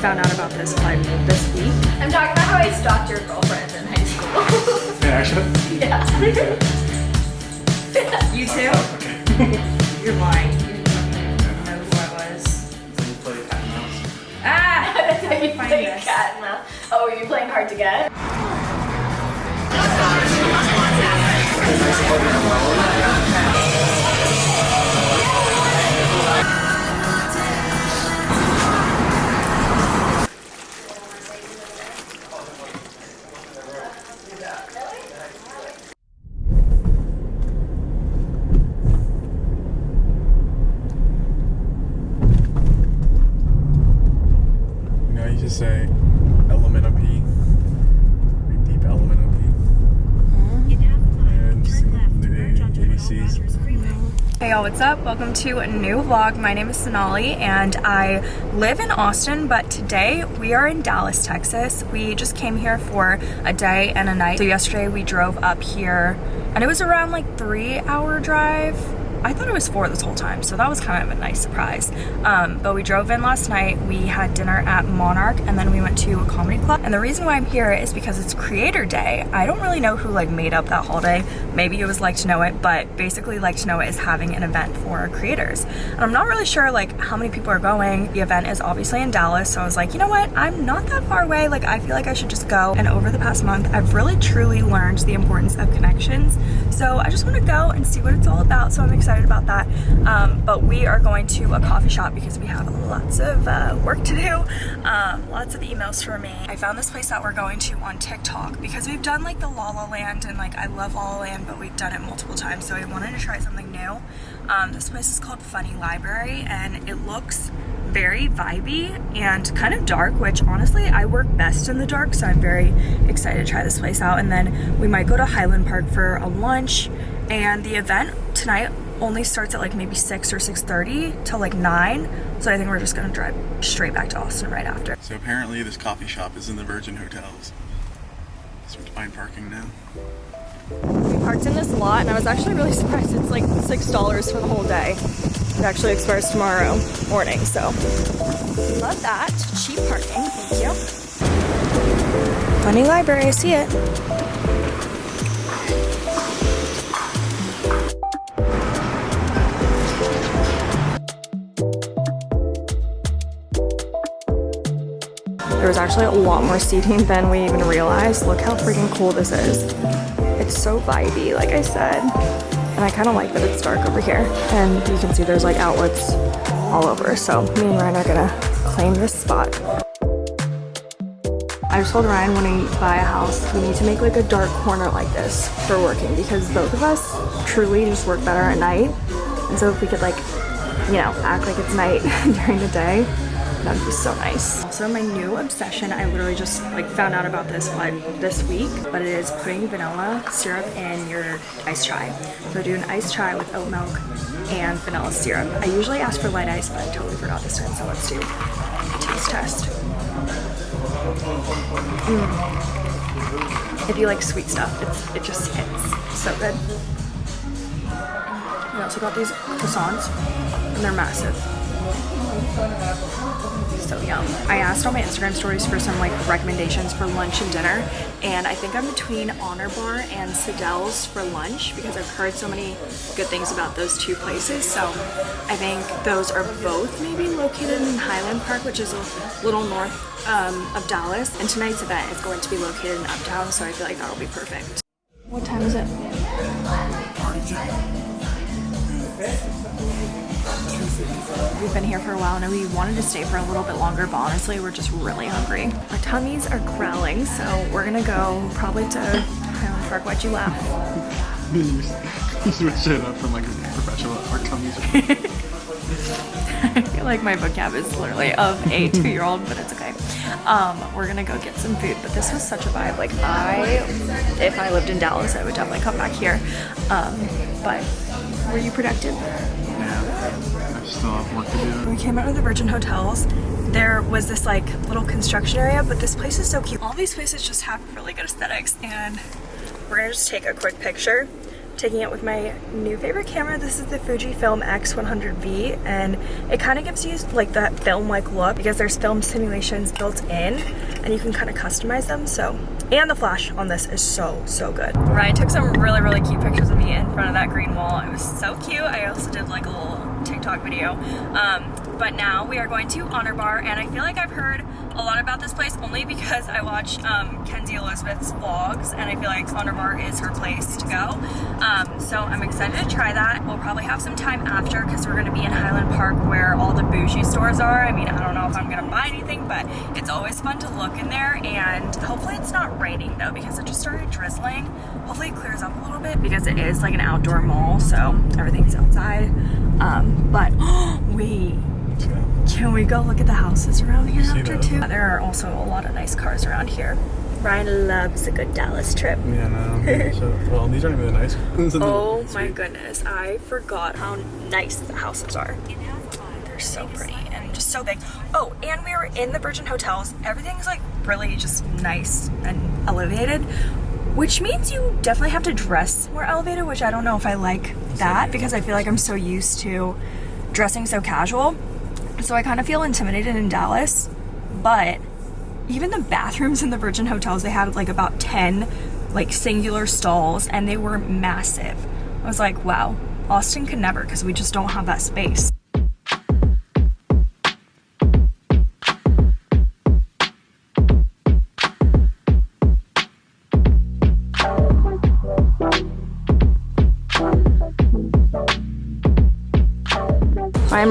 found out about this like this week. I'm talking about how I stalked your girlfriend in high school. Yeah, actually. yeah. You too? Okay. You're lying. You didn't know who I was. So you play cat and mouse. Ah! That's how you Find play this. cat and mouse. Oh, are you playing hard to get? What's up? Welcome to a new vlog. My name is Sonali and I live in Austin, but today we are in Dallas, Texas. We just came here for a day and a night. So yesterday we drove up here and it was around like three hour drive. I thought it was four this whole time, so that was kind of a nice surprise. Um, but we drove in last night, we had dinner at Monarch, and then we went to a comedy club. And the reason why I'm here is because it's Creator Day. I don't really know who like made up that holiday. Maybe it was Like to Know It, but basically Like to Know It is having an event for creators. And I'm not really sure like how many people are going. The event is obviously in Dallas, so I was like, you know what? I'm not that far away. Like I feel like I should just go. And over the past month, I've really truly learned the importance of connections. So I just want to go and see what it's all about. So I'm excited about that. Um, but we are going to a coffee shop because we have lots of uh, work to do. Um, lots of emails for me. I found this place that we're going to on TikTok because we've done like the La La Land and like I love La La Land, but we've done it multiple times. So I wanted to try something new. Um, this place is called Funny Library and it looks very vibey and kind of dark, which honestly I work best in the dark, so I'm very excited to try this place out. And then we might go to Highland Park for a lunch. And the event tonight only starts at like maybe 6 or 6.30 till like 9. So I think we're just gonna drive straight back to Austin right after. So apparently this coffee shop is in the Virgin Hotels. So we have to find parking now. We parked in this lot and I was actually really surprised it's like $6 for the whole day. It actually expires tomorrow morning, so love that. Cheap parking, thank you. Funny library, I see it. There was actually a lot more seating than we even realized. Look how freaking cool this is. It's so vibey, like I said. And I kind of like that it's dark over here. And you can see there's like outlets all over. So me and Ryan are gonna claim this spot. I just told Ryan when we buy a house, we need to make like a dark corner like this for working because both of us truly just work better at night. And so if we could like, you know, act like it's night during the day, that would be so nice. Also, my new obsession, I literally just like found out about this like this week, but it is putting vanilla syrup in your iced chai. So I do an iced chai with oat milk and vanilla syrup. I usually ask for light ice, but I totally forgot this time, so let's do a taste test. Mm. If you like sweet stuff, it's, it just hits so good. We also got these croissants, and they're massive. So yum. I asked on my Instagram stories for some like recommendations for lunch and dinner, and I think I'm between Honor Bar and Sadelle's for lunch because I've heard so many good things about those two places. So I think those are both maybe located in Highland Park, which is a little north um, of Dallas. And tonight's event is going to be located in Uptown, so I feel like that'll be perfect. What time is it? We've been here for a while and we wanted to stay for a little bit longer, but honestly, we're just really hungry. Our tummies are growling, so we're gonna go probably to Highland Park. Why'd you laugh? You switch it up from like a professional art tummies. I feel like my vocab is literally of a two-year-old, but it's okay. Um, we're gonna go get some food, but this was such a vibe. Like I, if I lived in Dallas, I would definitely come back here. Um, but were you productive? I still have work to do. We came out of the Virgin Hotels. There was this like little construction area, but this place is so cute. All these places just have really good aesthetics and we're gonna just take a quick picture taking it with my new favorite camera. This is the Fujifilm X100V and it kind of gives you like that film-like look because there's film simulations built in and you can kind of customize them. So, and the flash on this is so, so good. Ryan took some really, really cute pictures of me in front of that green wall. It was so cute. I also did like a little TikTok video. Um, but now we are going to Honor Bar and I feel like I've heard a lot about this place only because I watch um, Kenzie Elizabeth's vlogs and I feel like Honor Bar is her place to go. Um, so I'm excited to try that. We'll probably have some time after because we're going to be in Highland Park where all the bougie stores are. I mean, I don't know if I'm going to buy anything, but it's always fun to look in there and hopefully it's not raining though because it just started drizzling. Hopefully it clears up a little bit because it is like an outdoor mall so everything's outside. Um, but wait can we go look at the houses around here See after those? too? There are also a lot of nice cars around here. Ryan loves a good Dallas trip. Yeah, no. so, well, these aren't even nice ones. Oh my goodness, I forgot how nice the houses are. They're so pretty and just so big. Oh, and we were in the Virgin Hotels. Everything's like really just nice and elevated, which means you definitely have to dress more elevated, which I don't know if I like that because I feel like I'm so used to dressing so casual. So I kind of feel intimidated in Dallas, but even the bathrooms in the Virgin Hotels, they had like about 10 like singular stalls and they were massive. I was like, wow, Austin could never because we just don't have that space.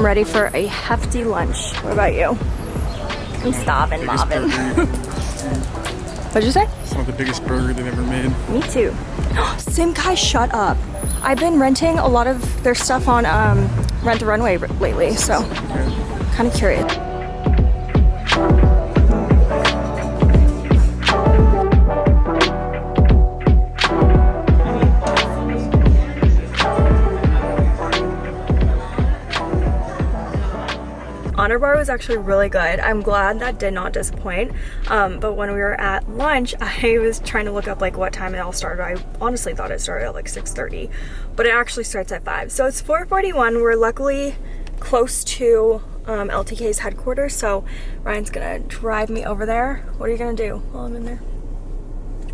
I'm ready for a hefty lunch. What about you? I'm starving, Marvin. What'd you say? It's not the biggest burger they've ever made. Me too. Simkhai, shut up. I've been renting a lot of their stuff on um, Rent the Runway lately, so Okay. kind of curious. Honor Bar was actually really good. I'm glad that did not disappoint. Um, but when we were at lunch, I was trying to look up like what time it all started. I honestly thought it started at like 6.30, but it actually starts at 5. So it's 4.41. We're luckily close to um, LTK's headquarters, so Ryan's gonna drive me over there. What are you gonna do while I'm in there?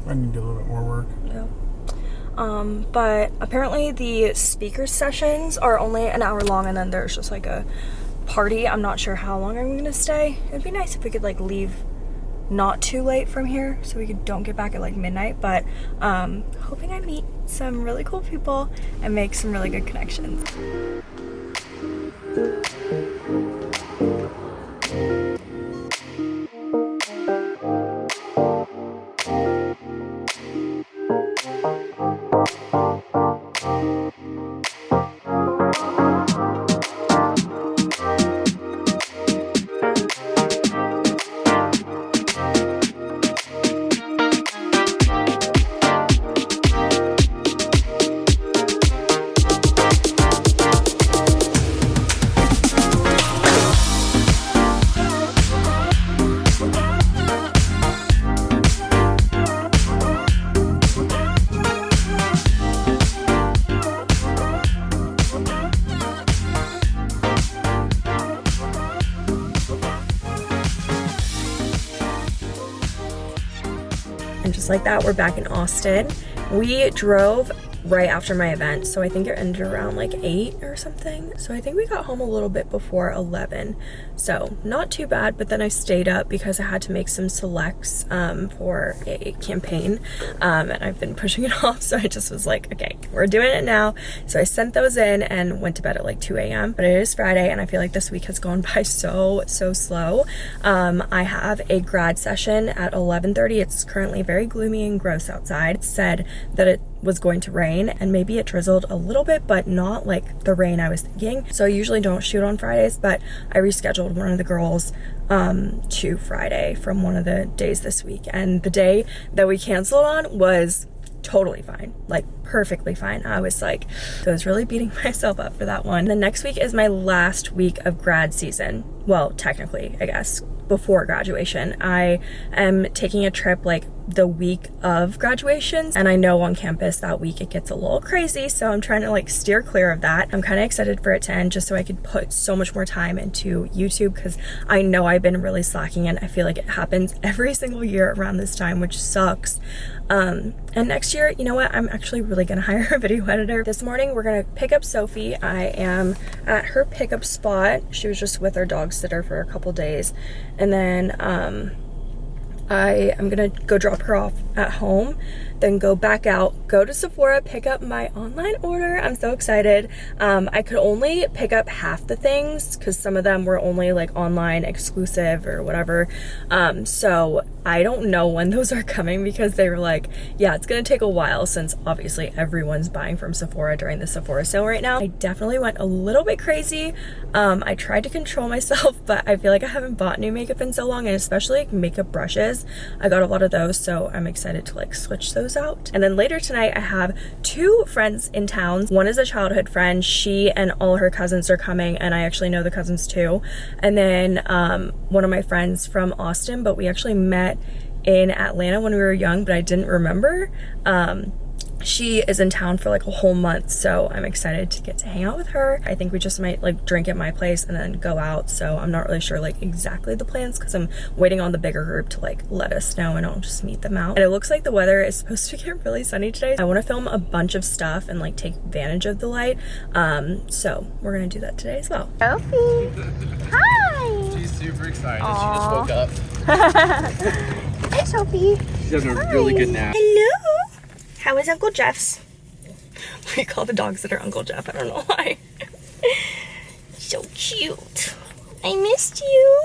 I need to do a little bit more work. Yeah. Um, but apparently the speaker sessions are only an hour long and then there's just like a party. I'm not sure how long I'm gonna stay. It'd be nice if we could like leave not too late from here so we could don't get back at like midnight but um hoping I meet some really cool people and make some really good connections. Like that, we're back in Austin. We drove right after my event, so I think it ended around like 8 or something. So I think we got home a little bit before 11. So not too bad, but then I stayed up because I had to make some selects um, for a campaign. Um, and I've been pushing it off, so I just was like, okay, we're doing it now. So I sent those in and went to bed at like 2 a.m. But it is Friday, and I feel like this week has gone by so, so slow. Um, I have a grad session at 11.30. It's currently very gloomy and gross outside. It said that it was going to rain and maybe it drizzled a little bit but not like the rain I was thinking. So I usually don't shoot on Fridays but I rescheduled one of the girls um to Friday from one of the days this week. And the day that we canceled on was totally fine like perfectly fine. I was like I was really beating myself up for that one. The next week is my last week of grad season. Well technically I guess before graduation. I am taking a trip like the week of graduations and I know on campus that week it gets a little crazy so I'm trying to like steer clear of that. I'm kind of excited for it to end just so I could put so much more time into YouTube because I know I've been really slacking and I feel like it happens every single year around this time which sucks. Um, and next year, you know what, I'm actually really gonna hire a video editor. This morning we're gonna pick up Sophie. I am at her pickup spot. She was just with her dog sitter for a couple days and then um, I am gonna go drop her off at home, then go back out, go to Sephora, pick up my online order. I'm so excited. Um, I could only pick up half the things because some of them were only like online exclusive or whatever. Um, so I don't know when those are coming because they were like, yeah, it's gonna take a while since obviously everyone's buying from Sephora during the Sephora sale right now. I definitely went a little bit crazy. Um, I tried to control myself, but I feel like I haven't bought new makeup in so long and especially like makeup brushes. I got a lot of those, so I'm excited to like switch those out. And then later tonight, I have two friends in town. One is a childhood friend. She and all her cousins are coming, and I actually know the cousins too. And then um, one of my friends from Austin, but we actually met in Atlanta when we were young, but I didn't remember. Um, she is in town for like a whole month so i'm excited to get to hang out with her i think we just might like drink at my place and then go out so i'm not really sure like exactly the plans because i'm waiting on the bigger group to like let us know and i'll just meet them out and it looks like the weather is supposed to get really sunny today i want to film a bunch of stuff and like take advantage of the light um so we're gonna do that today as well Sophie. Hi. She's super excited. Aw. She just woke up. Hi, Sophie. She's having a really good nap. hello how is uncle jeff's we call the dogs that are uncle jeff i don't know why so cute i missed you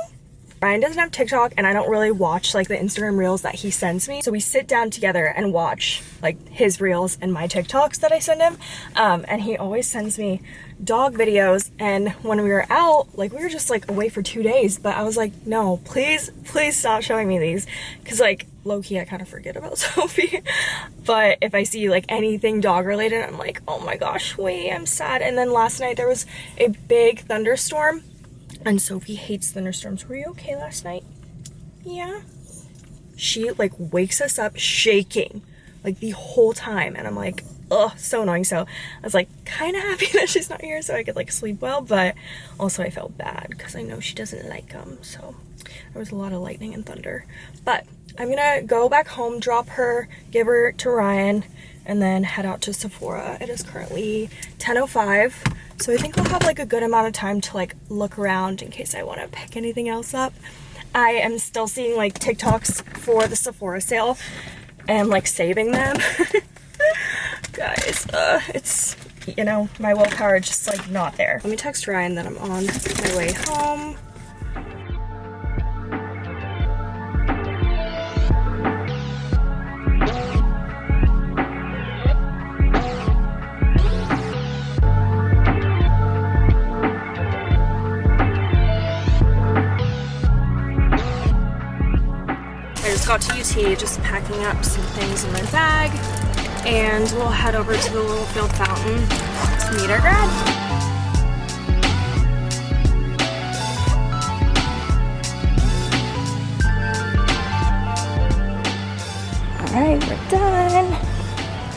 Ryan doesn't have TikTok and I don't really watch like the Instagram reels that he sends me. So we sit down together and watch like his reels and my TikToks that I send him. Um, and he always sends me dog videos. And when we were out, like we were just like away for two days, but I was like, no, please, please stop showing me these. Cause like low key, I kind of forget about Sophie. but if I see like anything dog related, I'm like, oh my gosh, wait, I'm sad. And then last night there was a big thunderstorm and Sophie hates thunderstorms. Were you okay last night? Yeah. She like wakes us up shaking like the whole time. And I'm like, oh, so annoying. So I was like kind of happy that she's not here so I could like sleep well. But also I felt bad because I know she doesn't like them. So there was a lot of lightning and thunder. But I'm gonna go back home, drop her, give her to Ryan, and then head out to Sephora. It is currently 10.05. So I think we'll have like a good amount of time to like look around in case I want to pick anything else up. I am still seeing like TikToks for the Sephora sale and like saving them. Guys, uh, it's, you know, my willpower just like not there. Let me text Ryan that I'm on my way home. I just got to UT, just packing up some things in my bag, and we'll head over to the Littlefield Fountain to meet our grad. Alright, we're done.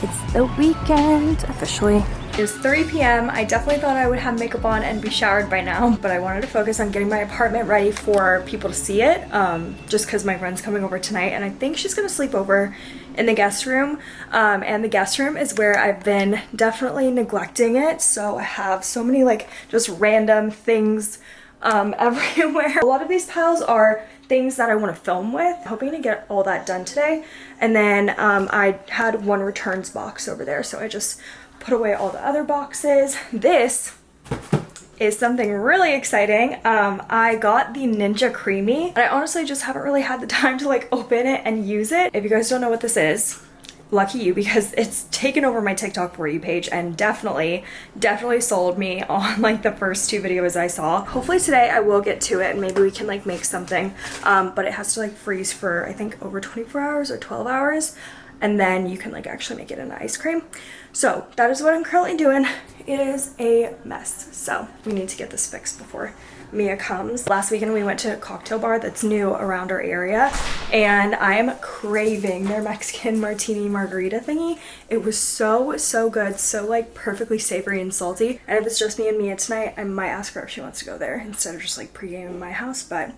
It's the weekend officially. It's 3 p.m. I definitely thought I would have makeup on and be showered by now, but I wanted to focus on getting my apartment ready for people to see it, um, just because my friend's coming over tonight, and I think she's gonna sleep over in the guest room, um, and the guest room is where I've been definitely neglecting it, so I have so many like just random things um, everywhere. A lot of these piles are things that I want to film with. Hoping to get all that done today. And then um, I had one returns box over there, so I just put away all the other boxes. This is something really exciting. Um, I got the Ninja Creami, and I honestly just haven't really had the time to like open it and use it. If you guys don't know what this is, lucky you because it's taken over my TikTok for you page and definitely, definitely sold me on like the first two videos I saw. Hopefully today I will get to it and maybe we can like make something, um, but it has to like freeze for I think over 24 hours or 12 hours and then you can like actually make it into ice cream. So that is what I'm currently doing. It is a mess. So we need to get this fixed before Mia comes. Last weekend we went to a cocktail bar that's new around our area and I am craving their Mexican martini margarita thingy. It was so, so good. So like perfectly savory and salty. And if it's just me and Mia tonight, I might ask her if she wants to go there instead of just like pregame in my house. But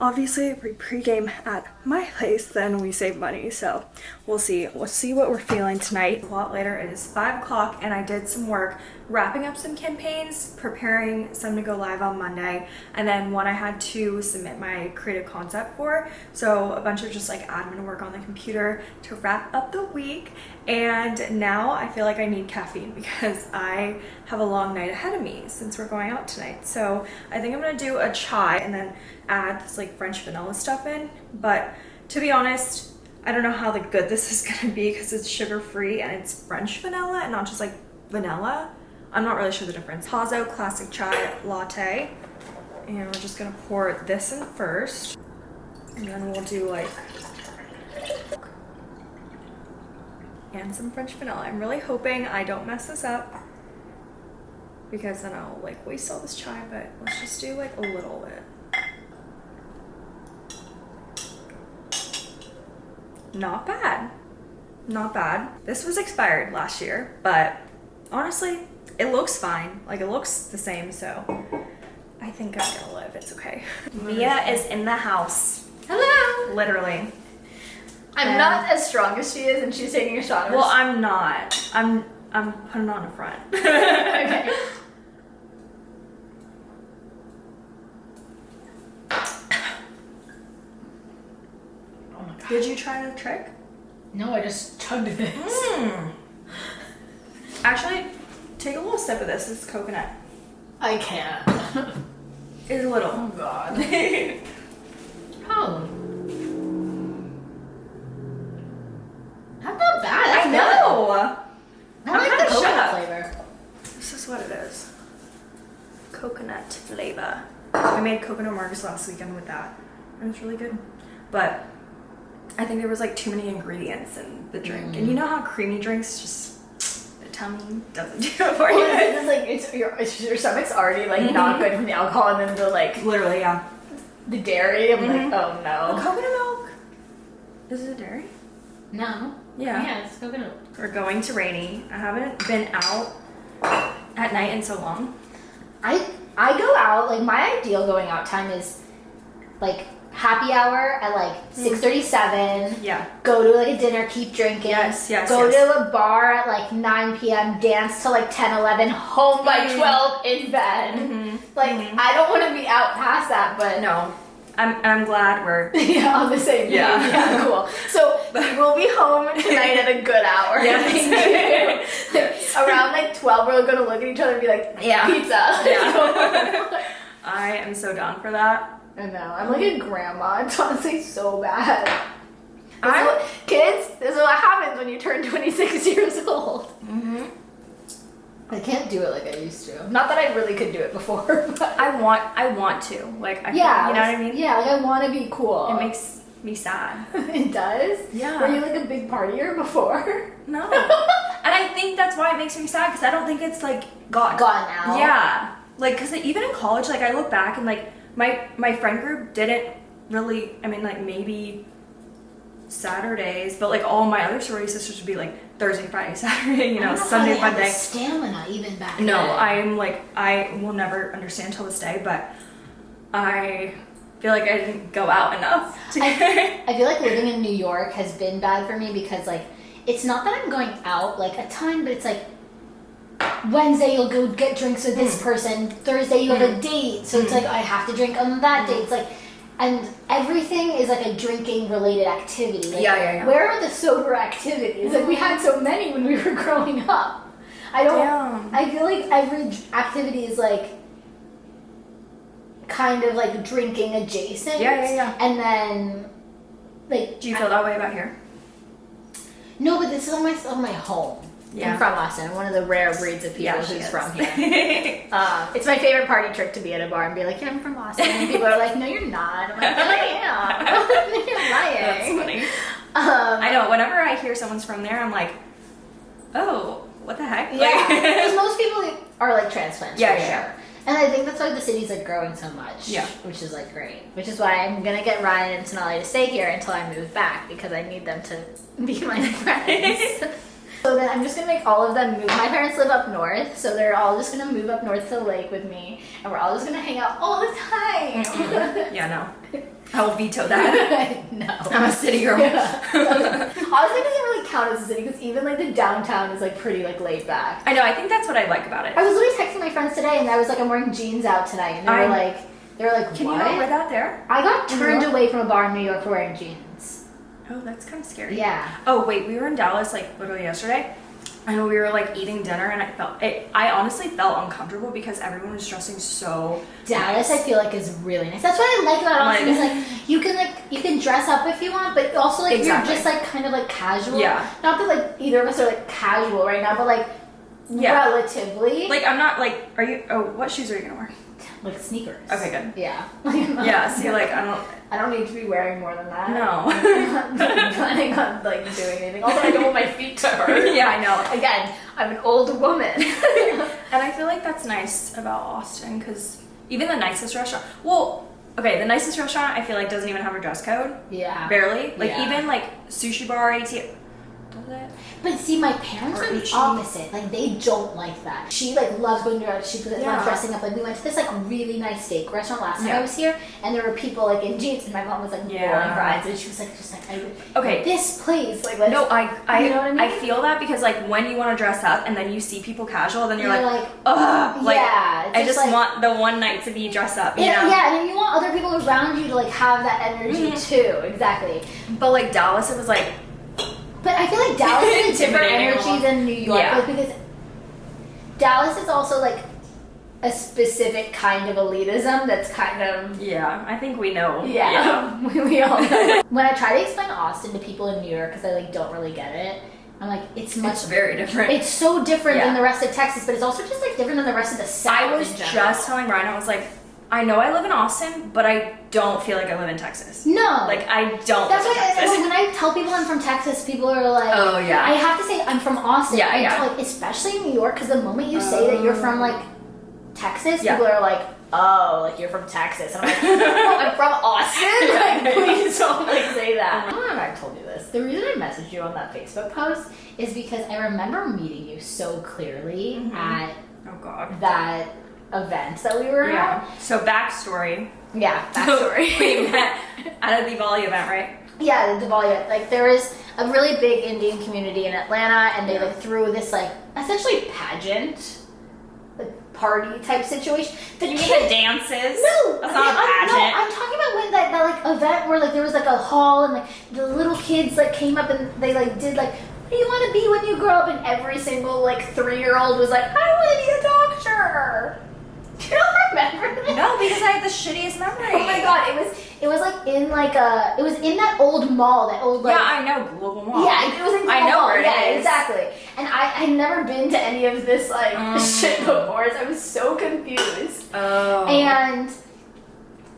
obviously if we pregame at my place then we save money so we'll see. We'll see what we're feeling tonight. A lot later it is five o'clock and i did some work wrapping up some campaigns preparing some to go live on monday and then one i had to submit my creative concept for so a bunch of just like admin work on the computer to wrap up the week and now i feel like i need caffeine because i have a long night ahead of me since we're going out tonight so i think i'm gonna do a chai and then add this like French vanilla stuff in. But to be honest, I don't know how like good this is gonna be because it's sugar free and it's French vanilla and not just like vanilla. I'm not really sure the difference. Tazo Classic Chai Latte. And we're just gonna pour this in first. And then we'll do like and some French vanilla. I'm really hoping I don't mess this up because then I'll like waste all this chai, but let's just do like a little bit. not bad. Not bad. This was expired last year, but honestly, it looks fine. Like it looks the same, so I think I'm gonna live. It's okay. Mia is in the house. Hello. Literally. I'm Um, not as strong as she is, and she's taking a shot. Well, I'm not. I'm I'm putting on a front. okay. Oh my god. Did you try the trick? No, I just chugged this. Hmm. Actually, take a little sip of this. This is coconut. I can't. It's a little. Oh god. I Oh. Not that bad. That's good. know. I I'm like the coconut flavor. This is what it is. Coconut flavor. I made coconut margaritas last weekend with that. It was really good. But I think there was like too many ingredients in the drink. And you mm. know how creamy drinks just tummy doesn't do it for Well, you. it's like it's your, it's your stomach's already like not good from the alcohol, and then the like Literally, yeah. the dairy. I'm Mhm. like, oh The no. coconut milk. Is it dairy? No. Yeah. Yeah, it's coconut. We're going to Rainey. I haven't been out at night in so long. I I go out like my ideal going out time is like happy hour at like six thirty seven. Yeah. Go to like a dinner, keep drinking. Yes, yes, Go yes. to a bar at like 9 p.m., dance till like 10, 11, home by Mhm. 12 in bed. Mhm. Like, Mhm. I don't want to be out past that, but No. I'm, I'm glad we're yeah, on the same page. Yeah. Yeah, cool. So we will be home tonight at a good hour. Yes. Like, around like 12, we're gonna look at each other and be like, Yeah. pizza. Yeah. I am so down for that. I know. I'm like a grandma. It's honestly so bad. I- what- kids, this is what happens when you turn 26 years old. Mm-hmm. I can't do it like I used to. Not that I really could do it before, but I want I want to. Like I yeah, you know what I mean? Yeah, like I want to be cool. It makes me sad. it does. Yeah. Were you like a big partier before? No. and I think that's why it makes me sad because I don't think it's like got Gone now. Yeah. Like cuz even in college like I look back and like my my friend group didn't really I mean like maybe Saturdays, but like all my other sorority sisters would be like Thursday, Friday, Saturday, you I know, Sunday, know how Monday. the stamina even back No, then. I'm like I will never understand till this day, but I feel like I didn't go out enough. To I feel like living in New York has been bad for me because like it's not that I'm going out like a ton, but it's like Wednesday you'll go get drinks with this mm. person. Thursday you have a mm. date, so it's mm. like I have to drink on that date. It's like, and everything is like a drinking related activity. Like, Yeah, yeah, yeah. Where are the sober activities? Like we had so many when we were growing up. I don't. Damn. I feel like every activity is like kind of like drinking adjacent. Yeah, yeah, yeah. And then like Do you feel that way about here? no, but this is on my on my home. Yeah. I'm from Austin, one of the rare breeds of people Yeah, who's is. from here. Um, it's my favorite party trick to be at a bar and be like, "Yeah, I'm from Austin," and people are like, "No, you're not." I'm like, "Yeah, I am." you're lying. That's funny. Um, I know. Whenever I hear someone's from there, I'm like, oh, what the heck? Yeah, because most people are like transplants Yeah, for yeah, sure. And I think that's why the city's like growing so much. Yeah. Which is like great. Which is why I'm gonna get Ryan and Sonali to stay here until I move back because I need them to be my friends. So then I'm just gonna make all of them move. My parents live up north, so they're all just gonna move up north to the lake with me, and we're all just gonna hang out all the time. yeah, no. I will veto that. no. I'm a city girl. Honestly, it doesn't really count as a city because even like the downtown is like pretty like laid back. I know. I think that's what I like about it. I was literally texting my friends today, and I was like, I'm wearing jeans out tonight, and they were I- like, they were like, Can what? you not wear that there? I got turned away from a bar in New York for wearing jeans. Oh, that's kind of scary. Yeah. Oh wait, we were in Dallas like literally yesterday, and we were like eating dinner, and I felt it. I honestly felt uncomfortable because everyone was dressing so. Dallas, I feel like is really nice. That's what I like about Austin. Like- is like you can like you can dress up if you want, but also like Exactly. you're just like kind of like casual. Yeah. Not that like either of us are like casual right now, but like Yeah. relatively Like I'm not like. Are you? Oh, what shoes are you gonna wear? Like sneakers. Okay, good. Yeah. Yeah. See, like I don't. I don't need to be wearing more than that. No. I'm not planning on like doing anything. Also, I don't want my feet to hurt. yeah, I know. Again, I'm an old woman. And I feel like that's nice about Austin because even the nicest restaurant. Well, okay, the nicest restaurant I feel like doesn't even have a dress code. yeah. Barely. Like Yeah. even like sushi bar, ATX. Does it? But see, my parents Or are the opposite. Like they don't like that. She like loves going to she loves Yeah. dressing up. Like we went to this like really nice steak restaurant last time Yeah. I was here, and there were people like in jeans, and my mom was like Yeah. rolling her eyes, and she was like just like I Okay. this place like let's, No, I I, You know what I mean? I, feel that because like when you want to dress up and then you see people casual, then you're, You're like, like, ugh, like yeah, I just like- want the one night to be dressed up, you yeah, know. yeah, and you want other people around you to like have that energy Mhm. too. Exactly. But like Dallas, it was like But I feel like Dallas is a different energy than New York, Yeah. like, because Dallas is also like a specific kind of elitism that's kind of yeah, I think we know. yeah, we, we all know. when I try to explain Austin to people in New York because I like don't really get it, I'm like it's much. It's very different. It's so different than the rest of Texas, but it's also just like different than the rest of the South. I was just telling Ryan, I was like, I know I live in Austin, but I don't feel like I live in Texas. no, Like I don't. That's live in why I, when I tell people I'm from Texas, people are like, Oh, yeah. I have to say I'm from Austin. Yeah, I yeah. Like, especially in New York, because the moment you say that you're from like Texas, Yeah. people are like, oh, like you're from Texas. And I'm like, no, I'm from Austin. Like, please don't like say that. I don't know if I've told you this. The reason I messaged you on that Facebook post is because I remember meeting you so clearly Mhm. at oh God. that event that we were at. Yeah. So backstory. Yeah, backstory. we met at a Diwali event, right? Yeah, the Diwali. Like there is a really big Indian community in Atlanta, and they like threw this like essentially pageant, like party type situation. The You mean kid- the dances? No, That's not a I'm, no, pageant. I'm talking about when that, that like event where like there was like a hall and like the little kids like came up and they like did like what do you want to be when you grow up and every single like three year old was like I want to be a doctor. You not remember that? No, because I have the shittiest memory. Oh my god, it was it was like in like a it was in that old mall, that old like yeah, I know Global Mall. yeah, it was in I know Global. it yeah, is. exactly. And I had never been to any of this like Mm. shit before, so I was so confused. Oh. And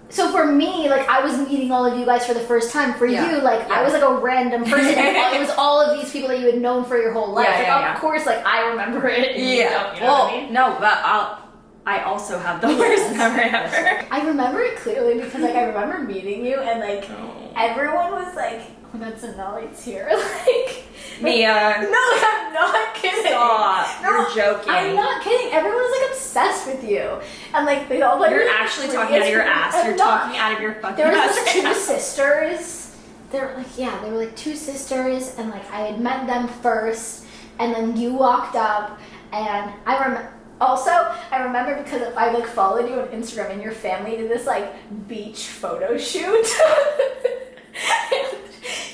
so for me, like I was meeting all of you guys for the first time. For Yeah. you, like I was like a random person. it was all of these people that you had known for your whole life. Yeah, like, yeah, of yeah. course, like I remember it. yeah. don't, you know well, what I mean? no, but I'll. I also have the worst memory ever. I remember it clearly because like I remember meeting you and like Oh. everyone was like, "Oh, that's Sonali's here." like Mia, No, I'm not kidding. stop. No, You're joking. I'm not kidding. Everyone was like obsessed with you, and like they all like. You're actually free talking out of your ass. I'm You're not. talking out of your fucking There was ass. these right two now. sisters. They were like, yeah, they were like two sisters, and like I had met them first, and then you walked up, and I remember. Also, I remember because I like followed you on Instagram, and your family did this like beach photo shoot.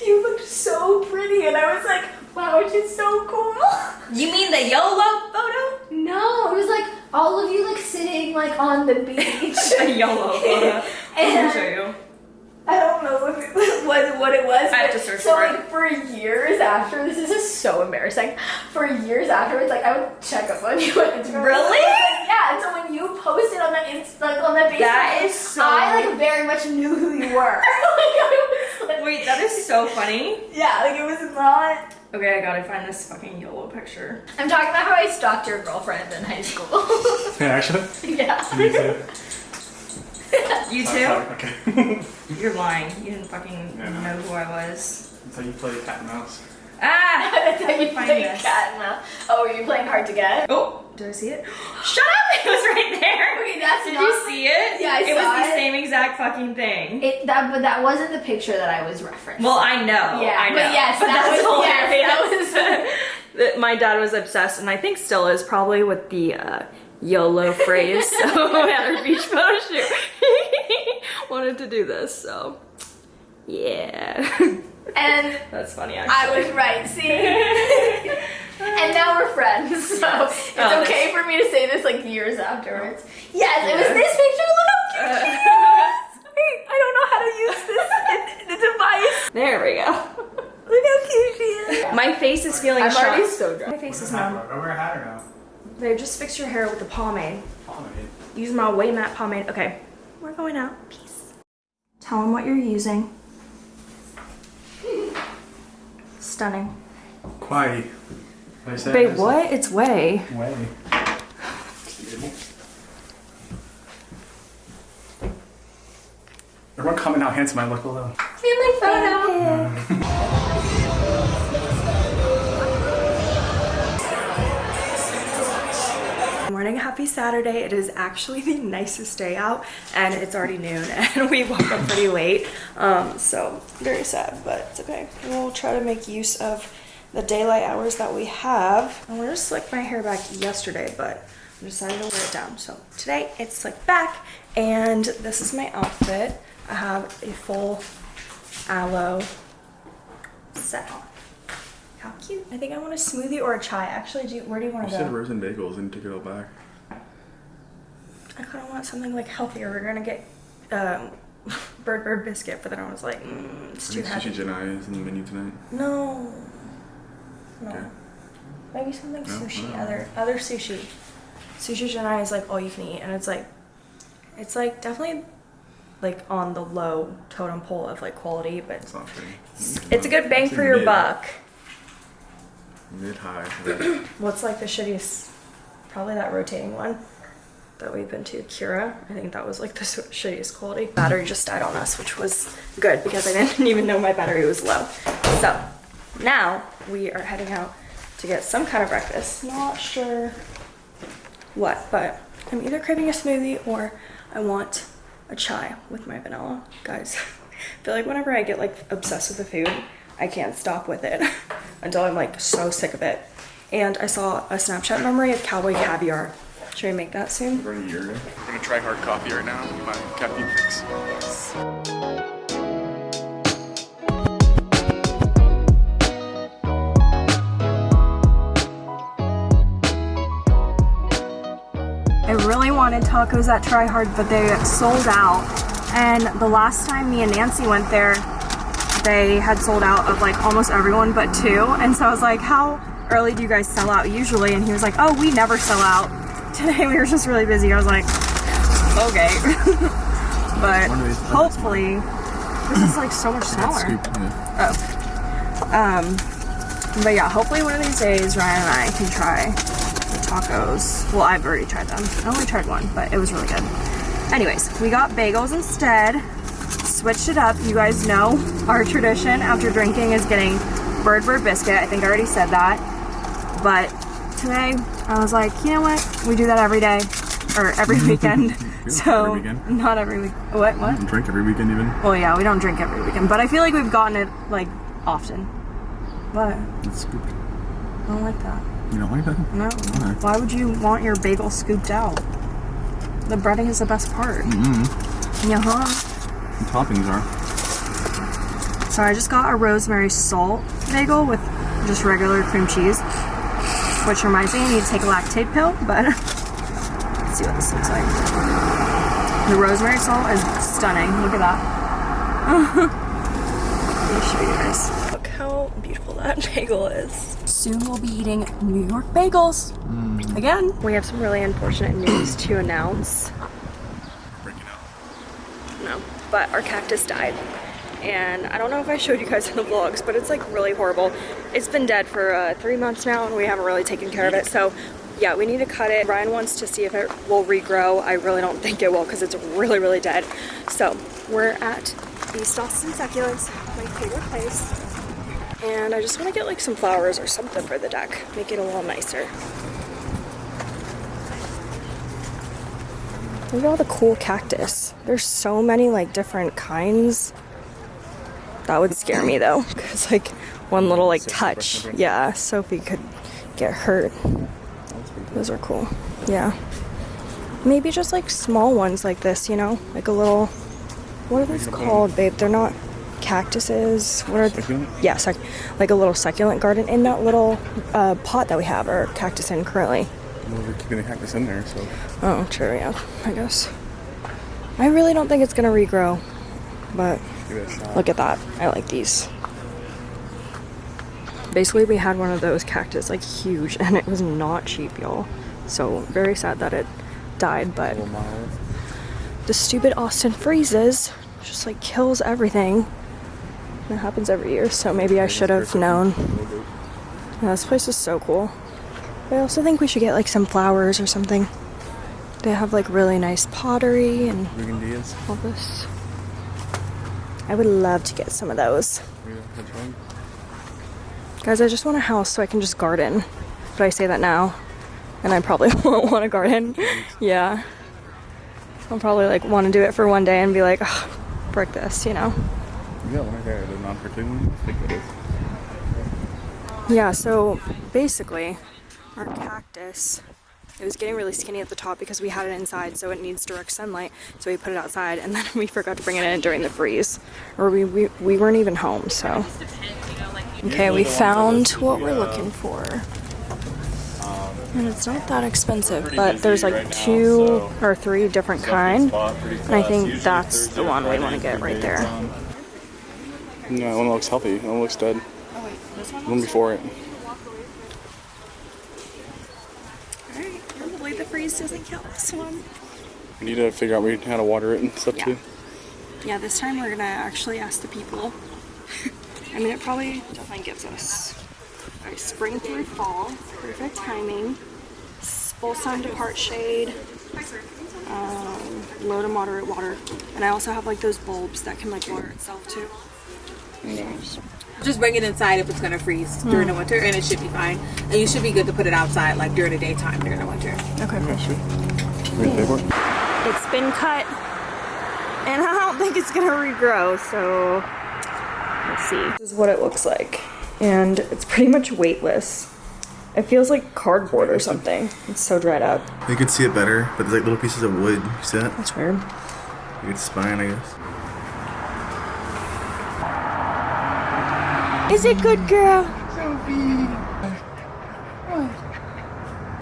you looked so pretty, and I was like, wow, she's so cool. You mean the YOLO photo? No, it was like all of you like sitting like on the beach. the YOLO photo. And- I'll show you. I don't know if it was what, what it was. I have to search so for it. like for years after this, this is so embarrassing. For years afterwards, like I would check up on you on Instagram. Really? Like, yeah. And so when you posted on that inst- like on that Facebook, That is so- I like very much knew who you were. like, like, Wait, that is so funny. Yeah, like it was not. Okay, I gotta find this fucking YOLO picture. I'm talking about how I stalked your girlfriend in high school. Yeah, actually. yeah. Me too. You Oh, too? sorry, Okay. You're lying. You didn't fucking Yeah, no. know who I was. That's how you play cat and mouse. Ah! That's how you Find play this. cat and mouse. Oh, were you playing hard to get? Oh, did I see it? Shut up! It was right there. Okay, that's Did not- you see it? Yeah, I it saw was the it. same exact fucking thing. It that, but that wasn't the picture that I was referencing. well, I know. Yeah, I know. but yes, that that's was- yes, hilarious. that That My dad was obsessed, and I think still is, probably with the uh, YOLO phrase. So at our beach photo shoot, he wanted to do this. So yeah, and that's funny. I was right. See, and now we're friends, so Yes. it's Oh, okay for me to say this like years afterwards. Yes, it was this picture. Look how cute it is. Wait, I don't know how to use this the device. there we go. Look how cute she is. My face is feeling I'm shocked. already so dry. My face is numb. I wear a hat or no? Babe, just fix your hair with the pomade. Pomade. Use my way matte pomade. Okay, we're going out. Peace. Tell them what you're using. Stunning. Quite. I said Babe, what? It's way. Way. Everyone comment how handsome I look below. Family photo. Uh, Morning, happy Saturday. It is actually the nicest day out and it's already noon and we woke up pretty late. Um, so very sad, but it's okay. We'll try to make use of the daylight hours that we have. I wanted to slick my hair back yesterday, but I decided to wear it down. So today it's slicked back and this is my outfit. I have a full Alo set on. How cute. I think I want a smoothie or a chai. Actually, do you, where do you want You to said go? rose and bagels and took it all back. I kind of want something like healthier. We're gonna get um, bird bird biscuit, but then I was like, mm, it's too heavy. Sushi Junai is in the menu tonight. No, no. Okay. Maybe something No? sushi. No. Other other sushi. Sushi Junai is like all you can eat, and it's like, it's like definitely like on the low totem pole of like quality, but It's not free. it's a good bang for your buck. Mid high. What's like the shittiest? Probably that rotating one that we've been to, Kura. I think that was like the shittiest quality. Battery just died on us, which was good because I didn't even know my battery was low. So now we are heading out to get some kind of breakfast. Not sure what, but I'm either craving a smoothie or I want a chai with my vanilla. Guys, I feel like whenever I get like obsessed with the food, I can't stop with it until I'm like so sick of it. And I saw a Snapchat memory of cowboy caviar. Should we make that soon? Over a year ago. I'm gonna try hard coffee right now. My caffeine fix. I really wanted tacos at Try Hard, but they sold out. And the last time me and Nancy went there, they had sold out of like almost everyone but two. And so I was like, how early do you guys sell out usually? And he was like, oh, we never sell out. Today we were just really busy. I was like, okay. but One of these- hopefully, this is like so much smaller. Yeah. Um, but yeah, hopefully one of these days Ryan and I can try the tacos. Well, I've already tried them. I only tried one, but it was really good. Anyways, we got bagels instead. Switched it up. You guys know our tradition after drinking is getting bird bird biscuit. I think I already said that. But today I was like, you know what? We do that every day or every weekend. so Every weekend? not every week. What? What? Drink every weekend even. Well, yeah, we don't drink every weekend, but I feel like we've gotten it like often. But It's scooped. I don't like that. You don't like that? No. Why? Why would you want your bagel scooped out? The breading is the best part. Mm-hmm. Yeah. The toppings are. So I just got a rosemary salt bagel with just regular cream cheese, which reminds me I need to take a Lactaid pill. But let's see what this looks like. The rosemary salt is stunning. Look at that. Let me show you guys. Look how beautiful that bagel is. Soon we'll be eating New York bagels. Mm. Again. We have some really unfortunate news to announce. But our cactus died. and I don't know if I showed you guys in the vlogs, but it's like really horrible. It's been dead for uh, three months now and we haven't really taken care of it. So yeah, we need to cut it. Ryan wants to see if it will regrow. I really don't think it will because it's really, really dead. So we're at East Austin Succulents, my favorite place. And I just want to get like some flowers or something for the deck, make it a little nicer. Look at all the cool cactus. There's so many like different kinds. That would scare me though, because like one little like touch, yeah, Sophie could get hurt. Those are cool. Yeah. Maybe just like small ones like this, you know? Like a little. What are those called, babe? They're not cactuses. What are Succulent? they? Yeah, suc- like a little succulent garden in that little uh, pot that we have, or cactus in currently. Well, we're keeping the cactus in there, so. Oh, true, yeah, I guess. I really don't think it's gonna regrow, but Give it a shot. look at that. I like these. Basically, we had one of those cactus, like huge, and it was not cheap, y'all. So, very sad that it died, but the stupid Austin freezes just like kills everything. It happens every year, so maybe I should have known. Yeah, this place is so cool. I also think we should get like some flowers or something. They have like really nice pottery and all this. I would love to get some of those. Yeah, that's right. Guys, I just want a house so I can just garden. But I say that now, and I probably won't want a garden. yeah. I'll probably like want to do it for one day and be like, oh, this, you know? You got one right there, the non-cartoon? I think that is. Yeah, so basically, our cactus, it was getting really skinny at the top because we had it inside, so it needs direct sunlight. So we put it outside, and then we forgot to bring it in during the freeze, or we we, we weren't even home. So okay, we found what we're looking for, um, and it's not that expensive, but there's like two or three different kind, and I think that's the one we want to get right there. No, one looks healthy. One looks dead. Oh wait, this one. The one before it. Doesn't kill this one. We need to figure out how to water it and stuff Yeah. too. Yeah, this time we're gonna actually ask the people. I mean, it probably definitely gives us a spring through fall, perfect timing, full sun to part shade, um, low to moderate water, and I also have like those bulbs that can like water itself too. Nice. Just bring it inside if it's gonna freeze during the hmm. winter, and it should be fine. And you should be good to put it outside, like during the daytime during the winter. Okay, cool. Ready to pay for it? It's been cut, and I don't think it's gonna regrow, so let's see. This is what it looks like, and it's pretty much weightless. It feels like cardboard or something. It's so dried up. You could see it better, but there's like little pieces of wood. You see that? That's weird. You could spine, I guess. Is it good, girl? Sophie.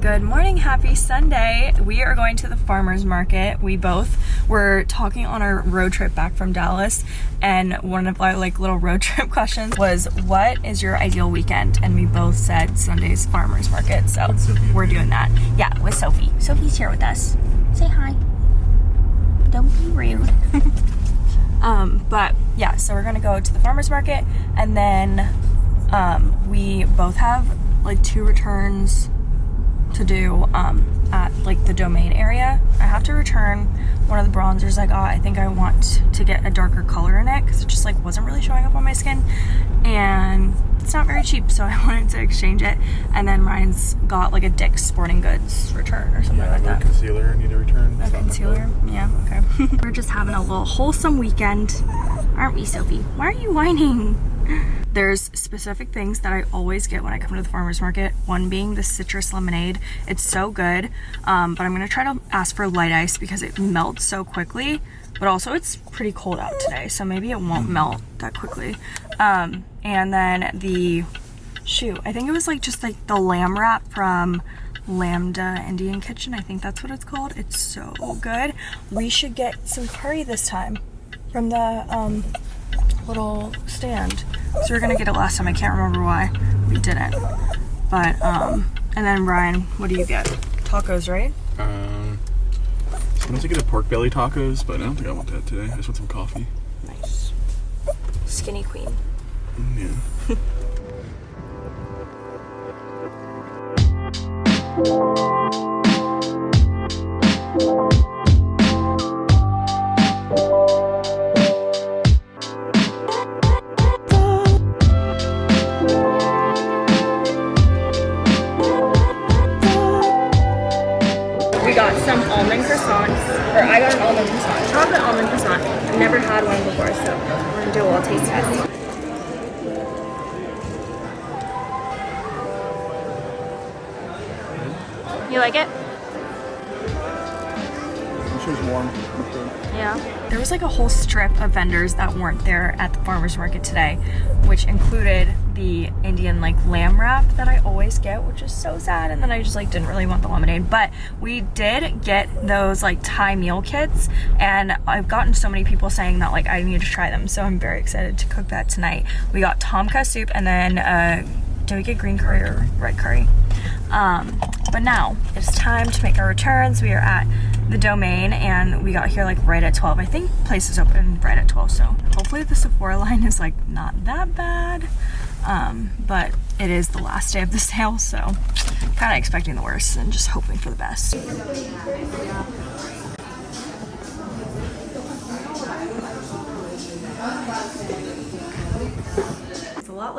Good morning, happy Sunday. We are going to the farmer's market. We both were talking on our road trip back from Dallas, and one of our like little road trip questions was, What is your ideal weekend? And we both said Sunday's farmer's market, so we're doing that. Yeah, with Sophie. Sophie's here with us. Say hi. Don't be rude. Um, but yeah, so we're gonna go to the farmer's market and then um, we both have like two returns to do um, at like the domain area. I have to return one of the bronzers I got. I think I want to get a darker color in it because it just like wasn't really showing up on my skin and it's not very cheap so I wanted to exchange it and then Ryan's got like a Dick's Sporting Goods return or something Yeah, like no that. concealer. Need to return. A concealer? Yeah, okay. We're just having a little wholesome weekend, aren't we, Sophie? Why are you whining? There's specific things that I always get when I come to the farmer's market. One being the citrus lemonade. It's so good, um, but I'm gonna try to ask for light ice because it melts so quickly. But also, it's pretty cold out today, so maybe it won't melt that quickly. Um, and then the shoot, I think it was like just like the lamb wrap from Lambda Indian Kitchen. I think that's what it's called. It's so good. We should get some curry this time from the um, little stand. So we are gonna get it last time. I can't remember why we didn't. But um, and then Ryan, what do you get? Tacos, right? Um, sometimes I get a pork belly tacos, but I don't think I want that today. I just want some coffee. Nice. skinny queen. We got some almond croissants, or I got an almond croissant, chocolate almond croissant. I've never had one before, so we're gonna do a little taste test. You like it? This was warm. Yeah. There was like a whole strip of vendors that weren't there at the farmer's market today, which included the Indian like lamb wrap that I always get, which is so sad. And then I just like didn't really want the lemonade. But we did get those like Thai meal kits and I've gotten so many people saying that like I need to try them. So I'm very excited to cook that tonight. We got tom kha soup and then uh, did we get green curry or red curry? Um, but now it's time to make our returns. We are at the domain and we got here like right at 12. I think places is open right at 12, so hopefully the Sephora line is like not that bad. Um, but it is the last day of the sale, so kind of expecting the worst and just hoping for the best.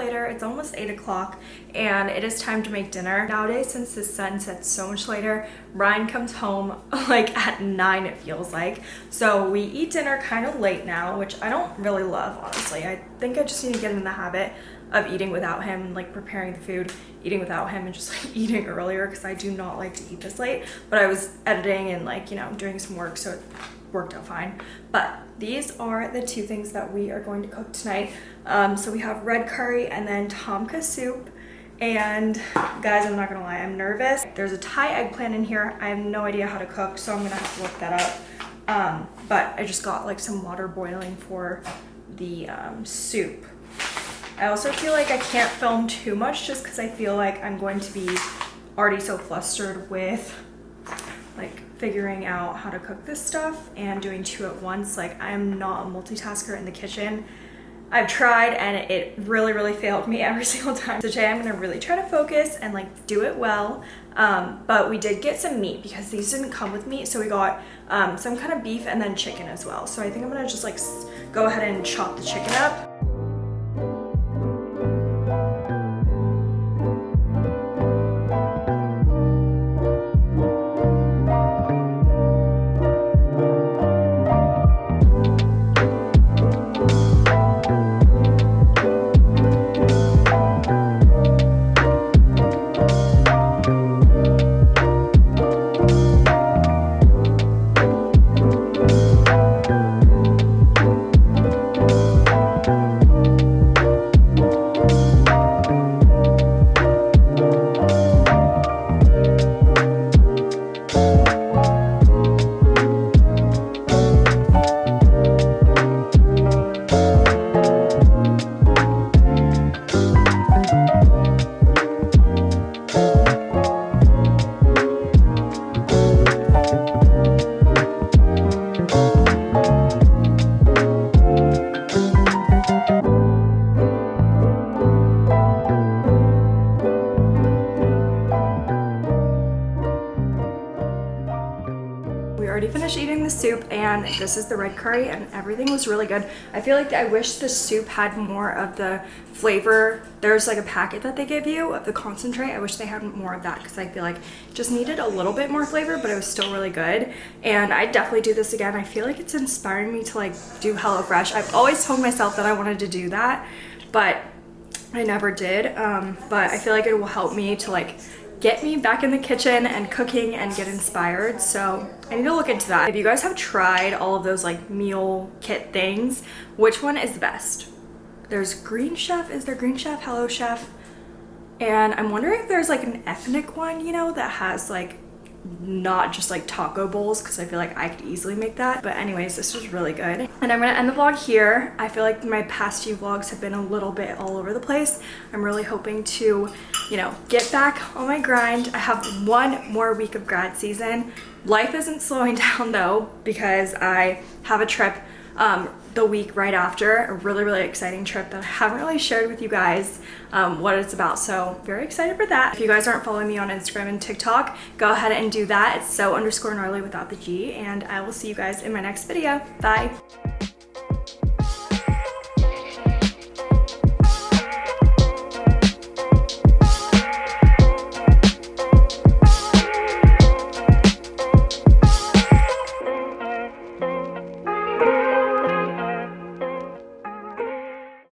Later, it's almost 8 o'clock, and it is time to make dinner. Nowadays, since the sun sets so much later, Ryan comes home like at 9 it feels like. So we eat dinner kind of late now, which I don't really love, honestly. I think I just need to get in the habit of eating without him, like preparing the food, eating without him, and just like eating earlier because I do not like to eat this late. But I was editing and like, you know, doing some work, so it worked out fine. But these are the two things that we are going to cook tonight. Um, so we have red curry and then tom kha soup. And guys, I'm not gonna lie, I'm nervous. There's a Thai eggplant in here. I have no idea how to cook, so I'm gonna have to look that up. Um, but I just got like some water boiling for the um, soup. I also feel like I can't film too much just because I feel like I'm going to be already so flustered with figuring out how to cook this stuff and doing two at once. Like I'm not a multitasker in the kitchen. I've tried and it really, really failed me every single time. So today I'm gonna really try to focus and like do it well. Um, but we did get some meat because these didn't come with meat. So we got um, some kind of beef and then chicken as well. So I think I'm gonna just like go ahead and chop the chicken up. This is the red curry and everything was really good. I feel like I wish the soup had more of the flavor. There's like a packet that they give you of the concentrate. I wish they had more of that because I feel like just needed a little bit more flavor, but it was still really good. And I definitely do this again. I feel like it's inspiring me to like do HelloFresh. I've always told myself that I wanted to do that, but I never did. Um, but I feel like it will help me to like get me back in the kitchen and cooking and get inspired. So I need to look into that. If you guys have tried all of those like meal kit things, which one is the best? There's Green Chef. Is there Green Chef? Hello Chef. And I'm wondering if there's like an ethnic one, you know, that has like not just like taco bowls because I feel like I could easily make that. But anyways, this was really good. And I'm gonna end the vlog here. I feel like my past few vlogs have been a little bit all over the place. I'm really hoping to, you know, get back on my grind. I have one more week of grad season. Life isn't slowing down though because I have a trip um, the week right after. A really, really exciting trip that I haven't really shared with you guys um, what it's about. So very excited for that. If you guys aren't following me on Instagram and TikTok, go ahead and do that. It's so underscore gnarly without the G. And I will see you guys in my next video. Bye.